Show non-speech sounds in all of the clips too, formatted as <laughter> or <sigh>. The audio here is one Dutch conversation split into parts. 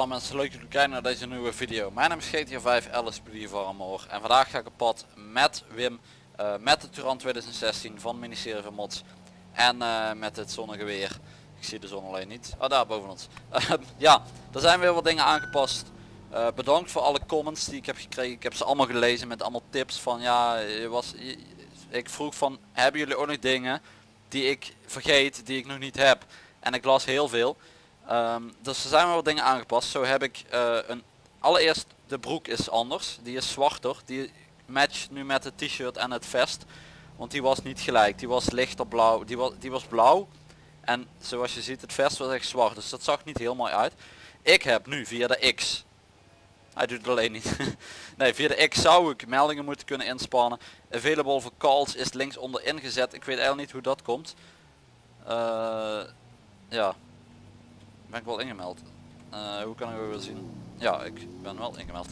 Hallo mensen, leuk dat jullie kijken naar deze nieuwe video. Mijn naam is GTA 5 Alice Armor en vandaag ga ik op pad met Wim, uh, met de Turan 2016 van ministerie van Mods en uh, met het zonnegeweer. Ik zie de zon alleen niet. Oh daar boven ons. <laughs> ja, er zijn weer wat dingen aangepast. Uh, bedankt voor alle comments die ik heb gekregen. Ik heb ze allemaal gelezen met allemaal tips van ja, je was, ik vroeg van hebben jullie ook nog dingen die ik vergeet, die ik nog niet heb. En ik las heel veel. Um, dus er zijn wel wat dingen aangepast. Zo heb ik uh, een... Allereerst de broek is anders. Die is zwarter. Die matcht nu met het t-shirt en het vest. Want die was niet gelijk. Die was lichter blauw. Die was, die was blauw. En zoals je ziet het vest was echt zwart. Dus dat zag niet heel mooi uit. Ik heb nu via de X. Hij doet het alleen niet. <laughs> nee via de X zou ik meldingen moeten kunnen inspannen. Available for calls is links onder ingezet. Ik weet eigenlijk niet hoe dat komt. Uh, ja ben ik wel ingemeld. Uh, hoe kan ik weer zien? Ja, ik ben wel ingemeld.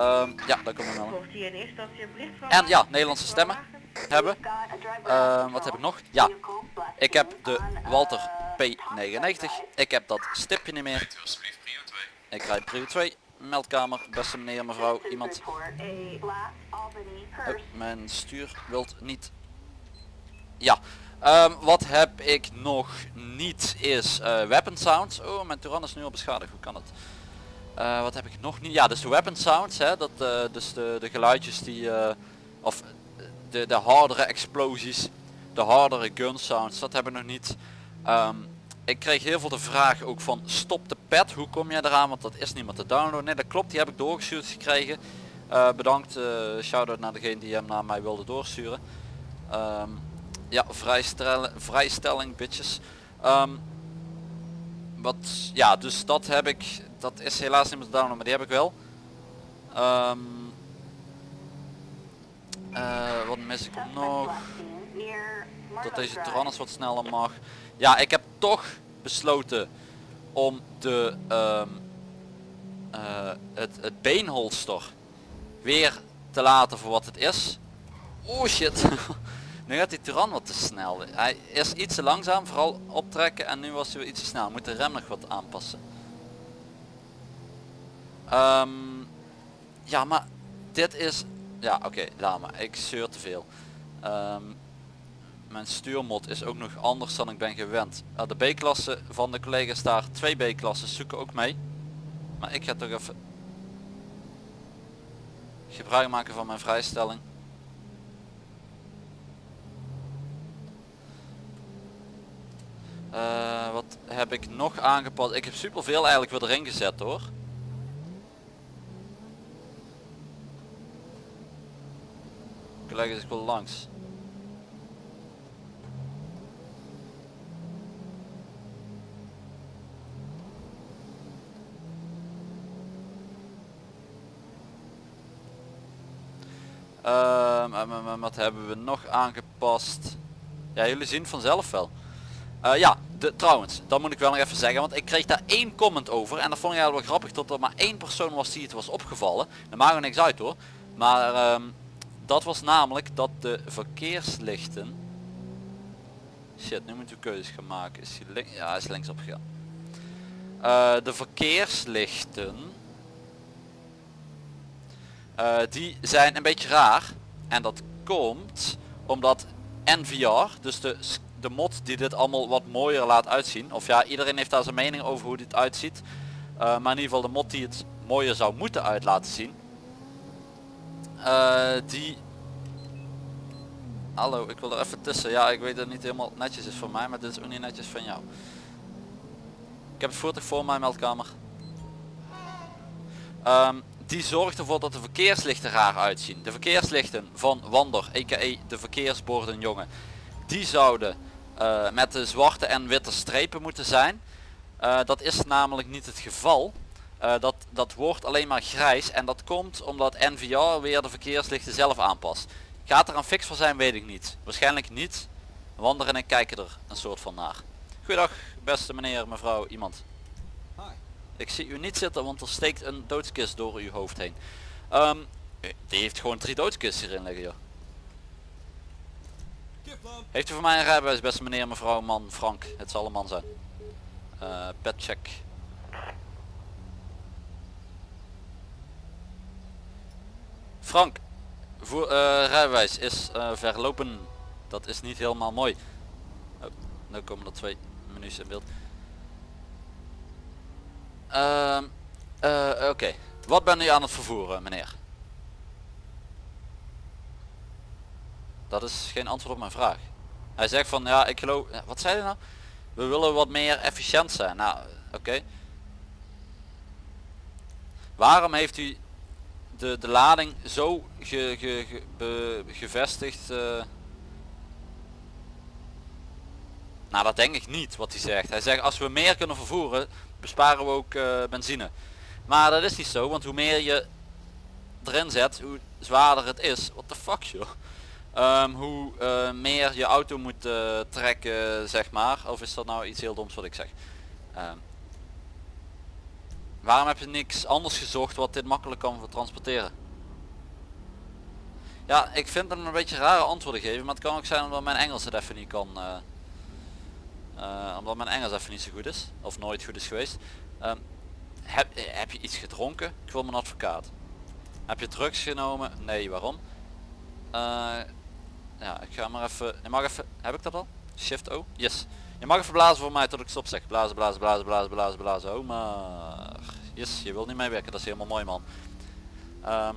Um, ja, daar komt wel. En ja, Nederlandse stemmen hebben. Uh, wat heb ik nog? Ja, ik heb de Walter P99. Ik heb dat stipje niet meer. Ik rijd prio 2. Meldkamer, beste meneer, mevrouw, iemand. Mijn stuur wilt niet. Ja, Um, wat heb ik nog niet is uh, weapon sounds. Oh, mijn Turan is nu al beschadigd. Hoe kan het? Uh, wat heb ik nog niet? Ja, dus de weapon sounds. Hè, dat, uh, dus de, de geluidjes die... of de, de hardere explosies. De hardere gun sounds. Dat heb ik nog niet. Um, ik kreeg heel veel de vraag ook van stop de pad. Hoe kom jij eraan? Want dat is niet meer te downloaden. Nee, dat klopt. Die heb ik doorgestuurd gekregen. bedankt. shout-out naar degene die hem naar mij wilde doorsturen. Um, ja, vrijstelling, vrijstelling bitches. Um, wat, ja, dus dat heb ik, dat is helaas niet meer te downloaden, maar die heb ik wel. Um, uh, wat mis ik nog? Dat deze Tyrannus wat sneller mag. Ja, ik heb toch besloten om de, um, uh, het, het beenholster weer te laten voor wat het is. Oh shit. <laughs> Nu gaat die Turan wat te snel. Hij is iets te langzaam, vooral optrekken en nu was hij iets te snel. Moet de rem nog wat aanpassen. Um, ja, maar dit is... Ja, oké, okay, laat maar. Ik zeur te veel. Um, mijn stuurmod is ook nog anders dan ik ben gewend. Uh, de B-klasse van de collega's daar, twee B-klassen zoeken ook mee. Maar ik ga toch even gebruik maken van mijn vrijstelling. Uh, wat heb ik nog aangepast? Ik heb superveel eigenlijk weer erin gezet hoor. Collega's ik wel langs. Uh, wat hebben we nog aangepast? Ja, jullie zien vanzelf wel. Uh, ja, de, trouwens, dat moet ik wel nog even zeggen, want ik kreeg daar één comment over en dat vond ik wel grappig dat er maar één persoon was die het was opgevallen. Dat maakt er niks uit hoor. Maar um, dat was namelijk dat de verkeerslichten... Shit, nu moeten we keuzes gaan maken. Is hij links? Ja, hij is links opgegaan. Uh, de verkeerslichten... Uh, die zijn een beetje raar. En dat komt omdat NVR, dus de de mod die dit allemaal wat mooier laat uitzien. Of ja, iedereen heeft daar zijn mening over hoe dit uitziet. Uh, maar in ieder geval de mod die het mooier zou moeten uit laten zien. Uh, die... Hallo, ik wil er even tussen. Ja, ik weet dat het niet helemaal netjes is voor mij, maar dit is ook niet netjes van jou. Ik heb het voertuig voor mijn meldkamer. Um, die zorgt ervoor dat de verkeerslichten raar uitzien. De verkeerslichten van Wander, a.k.a. de verkeersborden jongen, die zouden uh, met de zwarte en witte strepen moeten zijn. Uh, dat is namelijk niet het geval. Uh, dat, dat wordt alleen maar grijs en dat komt omdat NVR weer de verkeerslichten zelf aanpast. Gaat er een fix voor zijn weet ik niet. Waarschijnlijk niet. Wander en ik kijken er een soort van naar. Goedendag beste meneer, mevrouw, iemand. Hi. Ik zie u niet zitten want er steekt een doodskist door uw hoofd heen. Um, die heeft gewoon drie doodskisten hierin liggen joh. Heeft u voor mij een rijbewijs, beste meneer, mevrouw, man, Frank? Het zal een man zijn. Eh, Petcheck. pet check. Frank, voor, eh, rijbewijs is eh, verlopen. Dat is niet helemaal mooi. Nu komen er twee menus in beeld. Ehm, oké, wat ben u aan het vervoeren, meneer? Dat is geen antwoord op mijn vraag. Hij zegt van ja ik geloof, wat zei hij nou? We willen wat meer efficiënt zijn. Nou oké. Waarom heeft u de, de lading zo ge, ge, ge, gevestigd? Uh... Nou dat denk ik niet wat hij zegt. Hij zegt als we meer kunnen vervoeren besparen we ook uh, benzine. Maar dat is niet zo, want hoe meer je erin zet, hoe zwaarder het is. What the fuck joh. Um, hoe uh, meer je auto moet uh, trekken, zeg maar. Of is dat nou iets heel doms wat ik zeg? Um, waarom heb je niks anders gezocht wat dit makkelijk kan transporteren? Ja, ik vind hem een beetje rare antwoorden geven, maar het kan ook zijn omdat mijn Engels het even niet kan. Uh, omdat mijn Engels even niet zo goed is, of nooit goed is geweest. Um, heb, heb je iets gedronken? Ik wil mijn advocaat. Heb je drugs genomen? Nee, waarom? Ja, ik ga maar even... Je mag even... Heb ik dat al? Shift O? Yes. Je mag even blazen voor mij tot ik stop zeg. Blazen, blazen, blazen, blazen, blazen, blazen. Oh maar... Yes, je wilt niet meewerken. Dat is helemaal mooi man. Um,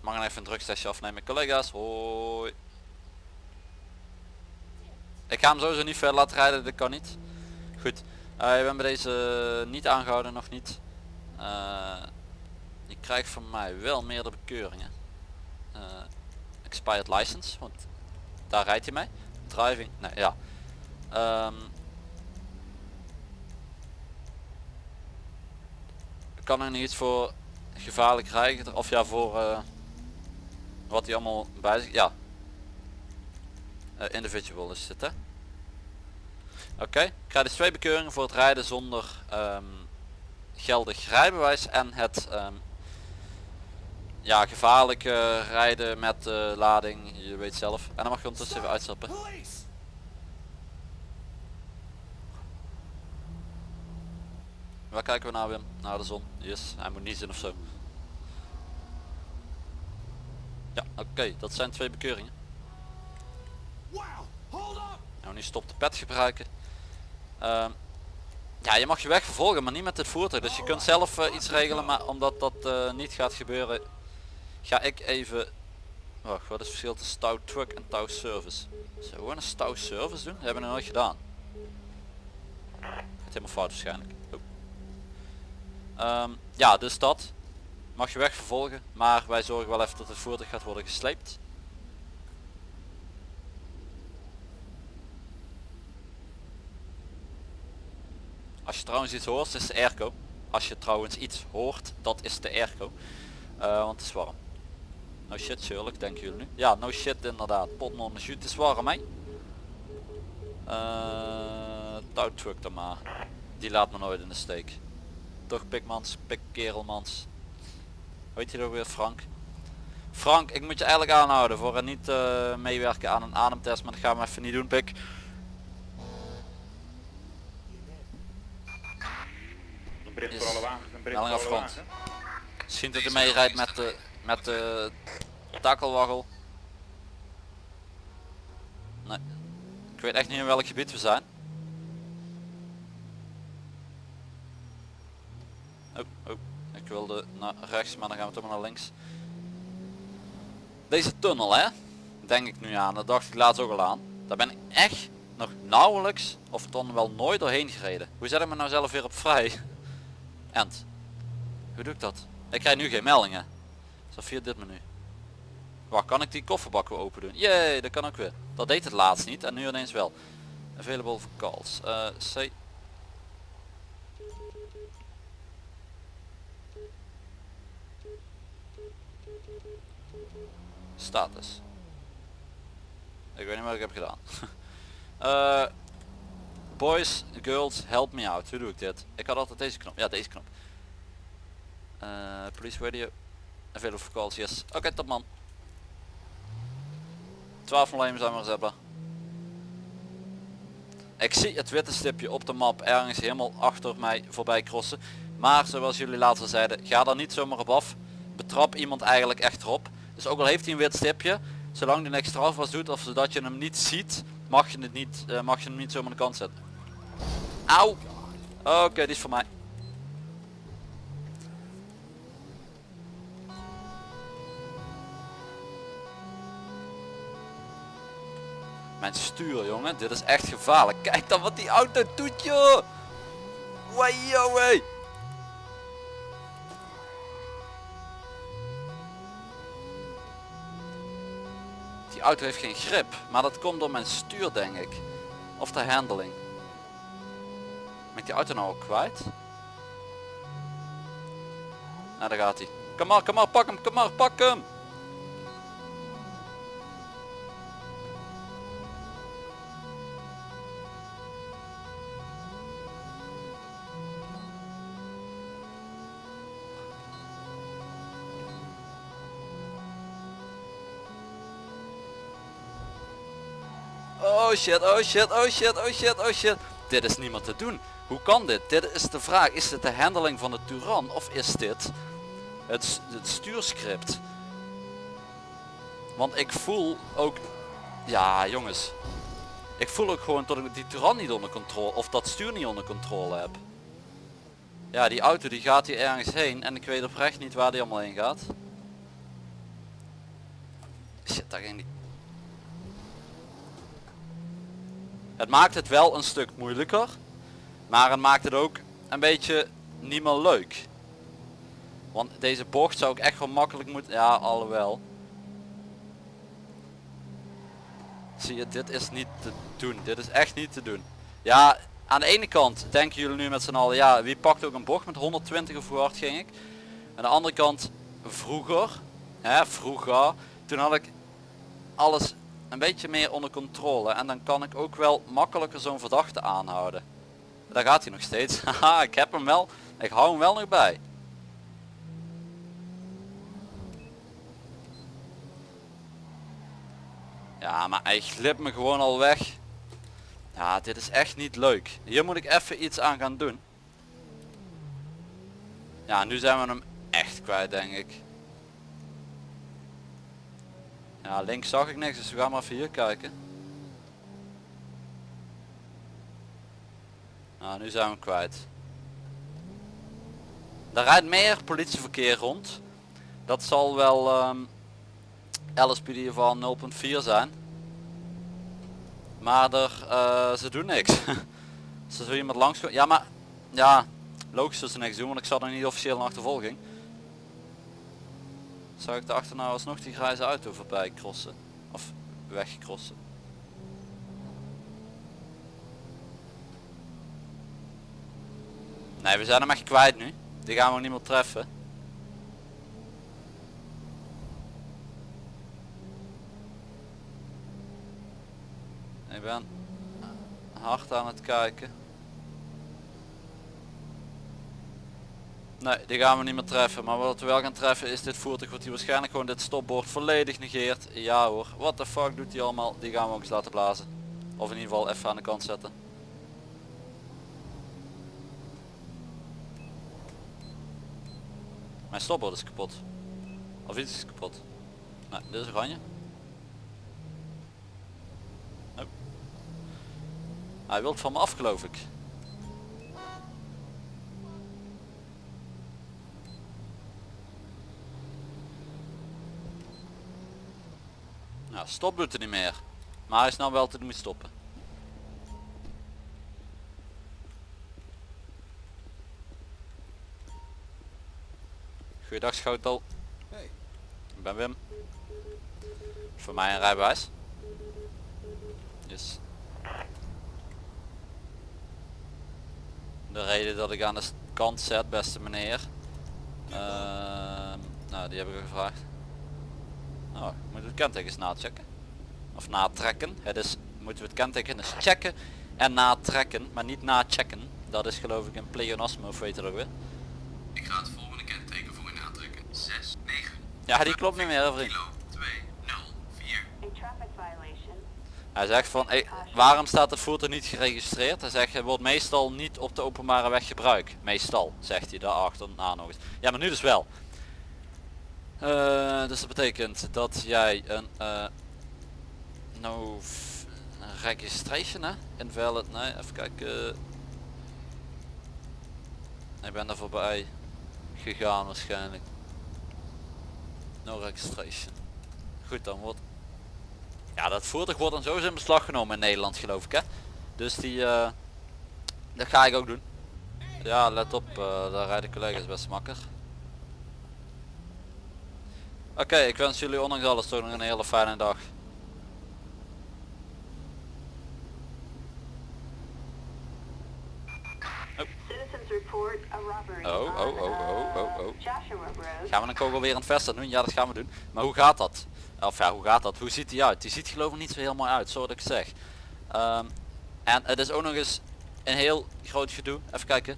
mag ik even een drugstestje afnemen. Collega's, hoi. Ik ga hem sowieso niet ver laten rijden. Dat kan niet. Goed. Uh, je bent bij deze niet aangehouden. Nog niet. Uh, je krijgt van mij wel meerdere bekeuringen. Uh, expired license. Want daar rijdt hij mee. Driving, nee ja. Um, kan er niet voor gevaarlijk rijden of ja voor uh, wat hij allemaal bij zich, ja. Uh, individual is hè. Oké, okay. krijg dus twee bekeuringen voor het rijden zonder um, geldig rijbewijs en het um, ja, gevaarlijk rijden met uh, lading, je weet zelf. En dan mag je ondertussen even uitstappen. Waar kijken we naar Wim? Naar de zon. Yes, hij moet niet zien of zo. Ja, oké, dat zijn twee bekeuringen. Nou, nu stop de pet gebruiken. Uh, ja, je mag je weg vervolgen, maar niet met het voertuig. Dus je kunt zelf uh, iets regelen, maar omdat dat uh, niet gaat gebeuren, ga ik even wacht wat is het verschil tussen stout truck en touw service? Zullen we gewoon een stout service doen? Dat hebben we nog nooit gedaan. Het helemaal fout waarschijnlijk. Oh. um, ja dus dat. Mag je weg vervolgen maar wij zorgen wel even dat het voertuig gaat worden gesleept. Als je trouwens iets hoort is de airco. Als je trouwens iets hoort dat is de airco. Uh, want het is warm No shit Sherlock, denken jullie nu? Ja, no shit inderdaad. Potnon de shoot is warm hè. Uh, touwtruck dan maar. Die laat me nooit in de steek. Toch pikmans, pik kerelmans. Weet je nog weer Frank? Frank, ik moet je eigenlijk aanhouden voor niet uh, meewerken aan een ademtest, maar dat gaan we even niet doen pik. Een bericht voor alle wagens, een bericht voor alle wagens. Misschien dat hij meerijdt met de met de takkelwaggel. Nee. Ik weet echt niet in welk gebied we zijn. Oh, oh. Ik wilde naar rechts, maar dan gaan we toch maar naar links. Deze tunnel hè, denk ik nu aan. Dat dacht ik laatst ook al aan. Daar ben ik echt nog nauwelijks of dan wel nooit doorheen gereden. Hoe zet ik me nou zelf weer op vrij? <laughs> End. Hoe doe ik dat? Ik krijg nu geen meldingen. Zo via dit menu. Waar kan ik die kofferbak weer open doen? Jee, dat kan ook weer. Dat deed het laatst niet en nu ineens wel. Available for calls. Uh, C. Status. Ik weet niet wat ik heb gedaan. uh, <laughs> boys, girls, help me out. Hoe doe ik dit? Ik had altijd deze knop. Ja, deze knop. Uh, police radio. Available for calls, yes. Oké, okay, top man. 12 problemen zijn we eens hebben. Ik zie het witte stipje op de map ergens helemaal achter mij voorbij crossen. Maar zoals jullie later zeiden, ga daar niet zomaar op af. Betrap iemand eigenlijk echt erop. Dus ook al heeft hij een wit stipje, zolang hij niks strafbaars doet of zodat je hem niet ziet, mag je het niet, eh, mag je hem niet zomaar aan de kant zetten. Auw! Oké, die is voor mij. Mijn stuur jongen, dit is echt gevaarlijk. Kijk dan wat die auto doet joh! Wai Die auto heeft geen grip, maar dat komt door mijn stuur denk ik. Of de handling. Ik die auto nou al kwijt? Nou daar gaat hij. Kom maar, kom maar, pak hem, kom maar, pak hem! Shit, oh shit, oh shit, oh shit, oh shit. Dit is niet meer te doen. Hoe kan dit? Dit is de vraag. Is dit de handling van de Turan of is dit het, het stuurscript? Want ik voel ook... Ja jongens. Ik voel ook gewoon dat ik die Turan niet onder controle... Of dat stuur niet onder controle heb. Ja die auto die gaat hier ergens heen. En ik weet oprecht niet waar die allemaal heen gaat. Shit, daar ging die... Het maakt het wel een stuk moeilijker. Maar het maakt het ook een beetje niet meer leuk. Want deze bocht zou ik echt wel makkelijk moeten... Ja, alhoewel. Zie je, dit is niet te doen. Dit is echt niet te doen. Ja, aan de ene kant denken jullie nu met z'n allen... Ja, wie pakt ook een bocht met 120 of hoe hard ging ik? Aan de andere kant, vroeger... Hè, vroeger... Toen had ik alles een beetje meer onder controle en dan kan ik ook wel makkelijker zo'n verdachte aanhouden. Daar gaat hij nog steeds. <laughs> Haha, ik heb hem wel. Ik hou hem wel nog bij. Ja, maar hij glipt me gewoon al weg. Ja, dit is echt niet leuk. Hier moet ik even iets aan gaan doen. Ja, nu zijn we hem echt kwijt denk ik. Ja, links zag ik niks, dus we gaan maar even hier kijken. Nou, nu zijn we kwijt. Er rijdt meer politieverkeer rond. Dat zal wel um, LSPD van 0.4 zijn. Maar er, uh, ze doen niks. <laughs> ze zullen iemand langs Ja, maar ja, logisch dat ze niks doen, want ik zat nog niet officieel een achtervolging. Zou ik achter nou alsnog die grijze auto voorbij crossen? Of wegcrossen? Nee, we zijn hem echt kwijt nu. Die gaan we niet meer treffen. Ik ben hard aan het kijken. Nee, die gaan we niet meer treffen. Maar wat we wel gaan treffen is dit voertuig wat hij waarschijnlijk gewoon dit stopbord volledig negeert. Ja hoor, wat de fuck doet hij allemaal? Die gaan we ook eens laten blazen. Of in ieder geval even aan de kant zetten. Mijn stopbord is kapot. Of iets is kapot. Nee, dit is oranje. Oh. Hij wil van me af geloof ik. Stop doet er niet meer. Maar hij is nou wel te doen stoppen. Goeiedag Schotel. Hey. Ik ben Wim. Voor mij een rijbewijs. Dus. De reden dat ik aan de kant zet, beste meneer. Uh, nou, die heb ik gevraagd. Oh, moet het kenteken nachecken. Of natrekken. Het is, moeten we het kenteken eens checken en natrekken, maar niet nachecken. Dat is geloof ik een pleonasme of weet je ook weer. Ik ga het volgende kenteken voor je natrekken. 6, 9. Ja, die klopt niet meer vriend. 2, 0, 4. Hij zegt van, hey, waarom staat het voertuig niet geregistreerd? Hij zegt, het wordt meestal niet op de openbare weg gebruikt. Meestal, zegt hij daarachter na nog eens. Ja, maar nu dus wel. Eh, dus dat betekent dat jij een eh no registration hè? Invalid, nee, even kijken. Ik ben er voorbij gegaan waarschijnlijk. No registration. Goed dan wordt. Ja dat voertuig wordt dan sowieso in beslag genomen in Nederland geloof ik hè. Dus die eh, dat ga ik ook doen. Ja let op, daar rijden collega's best makker. Oké, ik wens jullie ondanks alles toch nog een hele fijne dag. Citizens report a robbery Oh, oh, oh, oh, oh, uh, oh. Road. Gaan we een kogel weer aan het vesten doen? Ja dat gaan we doen. Maar hoe gaat dat? Of ja, hoe gaat dat? Hoe ziet hij uit? Die ziet geloof ik niet zo heel mooi uit, zo dat ik zeg. Ehm, en het is ook nog eens een heel groot gedoe. Even kijken.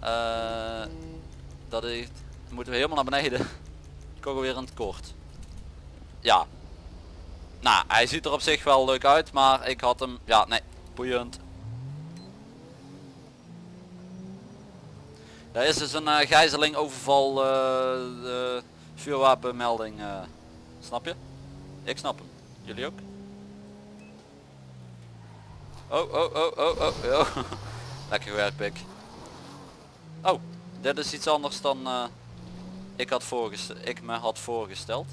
Eh, dat is, moeten we helemaal naar beneden. Kogel weer in het kort. Ja. Nou, hij ziet er op zich wel leuk uit, maar ik had hem, ja nee, boeiend. Er is dus een eh, gijzeling, overval, de vuurwapenmelding. eh, snap je? Ik snap hem. Jullie ook? Oh, oh, oh, oh, oh, oh. <laughs> Lekker gewerkt, pik. Oh, dit is iets anders dan ik, had voorgesteld, ik me had voorgesteld.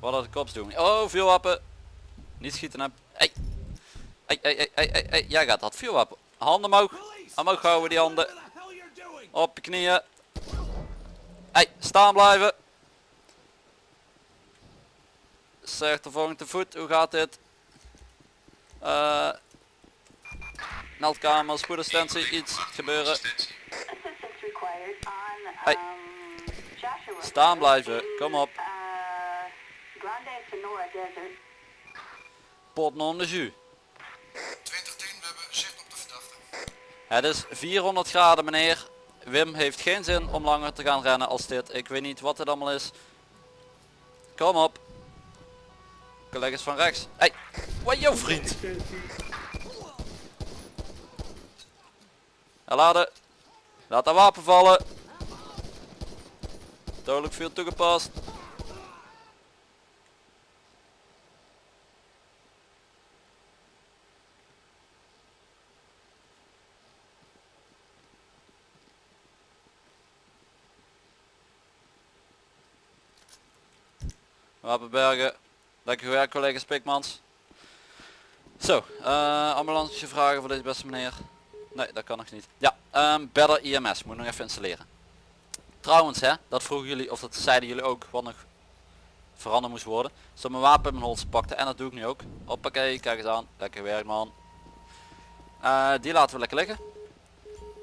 Wat had ik kops doen? Oh, vuurwapen. Niet schieten heb. Hey. Hey, hey, hey, hey, hey. Jij gaat dat vuurwapen. Handen omhoog. Omhoog houden die handen. Op je knieën. Hey, staan blijven. Zegt de volgende voet, hoe gaat dit? Eh meldkamer, spoedassistentie, iets gebeuren. Staan blijven, kom op. Desert. Pot non de jus. 2010, we hebben zicht op de verdachte. Het is 400 graden meneer. Wim heeft geen zin om langer te gaan rennen als dit. Ik weet niet wat het allemaal is. Kom op. Collega's van rechts. Hey, wat jouw vriend? Laden. Laat dat wapen vallen. Dodelijk veel toegepast. Wapenbergen. Lekker gewerkt collega's Pikmans. Zo, eh ambulance vragen voor deze beste meneer. Nee, dat kan nog niet. Ja, ehm Better IMS. Moet nog even installeren. Trouwens hè, dat vroegen jullie, of dat zeiden jullie ook, wat nog veranderd moest worden. Zo mijn wapen in mijn holster pakte en dat doe ik nu ook. Hoppakee, kijk eens aan. Lekker gewerkt man. Eh, die laten we lekker liggen.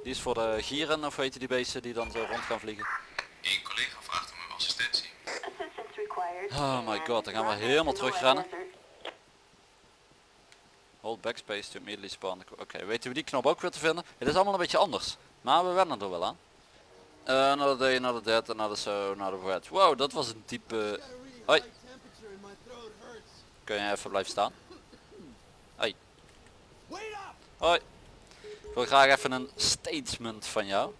Die is voor de gieren of weet je die beesten die dan zo rond gaan vliegen. Eén collega vraagt om uw assistentie. Oh my god, dan gaan we helemaal terugrennen. Hold backspace to immediately spawn. Oké, weten we die knop ook weer te vinden? Het is allemaal een beetje anders. Maar we wennen er wel aan. Uh, another day, another dead, another so, another wet. Wow, dat was een diepe... Hoi. Kun je even blijven staan? Hoi. Hoi. Ik wil graag even een statement van jou.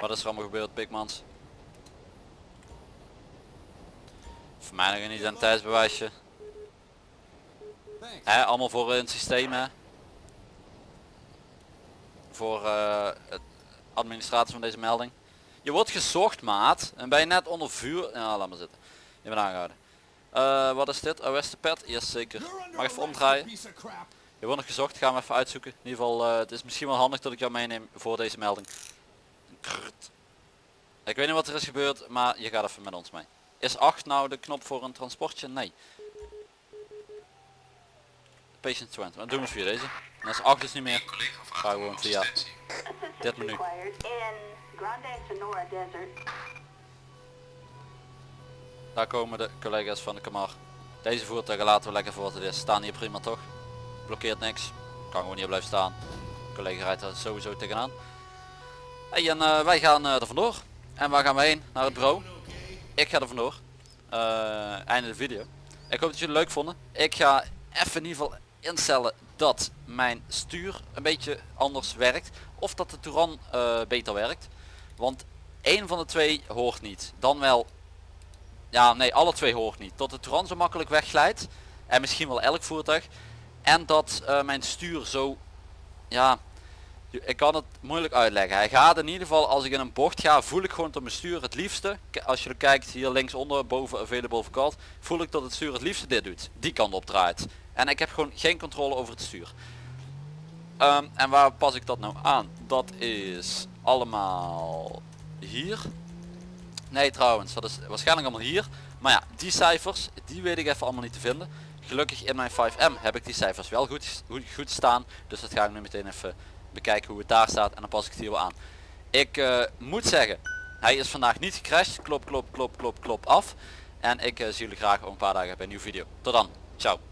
Wat is er allemaal gebeurd, Pikmans? Voor mij nog een identiteitsbewijsje. Allemaal voor een systeem hè. Voor eh, het administratie van deze melding. Je wordt gezocht maat en ben je net onder vuur. Ja, laat maar zitten. Je bent aangehouden. Eh, wat is dit? Arrested pad? Yes zeker. Mag even omdraaien. Je wordt nog gezocht, gaan we even uitzoeken. In ieder geval, eh, het is misschien wel handig dat ik jou meeneem voor deze melding. Krrt. Ik weet niet wat er is gebeurd, maar je gaat even met ons mee. Is 8 nou de knop voor een transportje? Nee. Patient 20. Dan doen we via deze. En als 8 is niet meer. Ga gewoon via- Dit menu. Daar komen de collega's van de Kamar. Deze voertuigen laten we lekker voor wat het is. Staan hier prima toch? Blokkeert niks. Kan gewoon hier blijven staan. Collega rijdt er sowieso tegenaan. Hey, en eh, wij gaan eh, er vandoor. En waar gaan we heen? Naar het bureau. Ik ga er vandoor. Eh, einde de video. Ik hoop dat jullie het leuk vonden. Ik ga even in ieder geval instellen dat mijn stuur een beetje anders werkt of dat de Touran eh, beter werkt. Want één van de twee hoort niet. Dan wel, ja nee alle twee hoort niet. Dat de Touran zo makkelijk wegglijdt en misschien wel elk voertuig. En dat eh, mijn stuur zo, ja, ik kan het moeilijk uitleggen. Hij gaat in ieder geval als ik in een bocht ga voel ik gewoon dat mijn stuur het liefste. Als je kijkt hier linksonder boven available for call voel ik dat het stuur het liefste dit doet. Die kant op draait. En ik heb gewoon geen controle over het stuur. Ehm, en waar pas ik dat nou aan? Dat is allemaal hier. Nee trouwens, dat is waarschijnlijk allemaal hier. Maar ja, die cijfers, die weet ik even allemaal niet te vinden. Gelukkig in mijn 5M heb ik die cijfers wel goed, goed, goed staan. Dus dat ga ik nu meteen even bekijken hoe het daar staat. En dan pas ik het hier wel aan. Ik eh, moet zeggen, hij is vandaag niet gecrashed. Klop, klop, klop, klop, klop af. En ik eh, zie jullie graag over een paar dagen bij een nieuwe video. Tot dan. Ciao.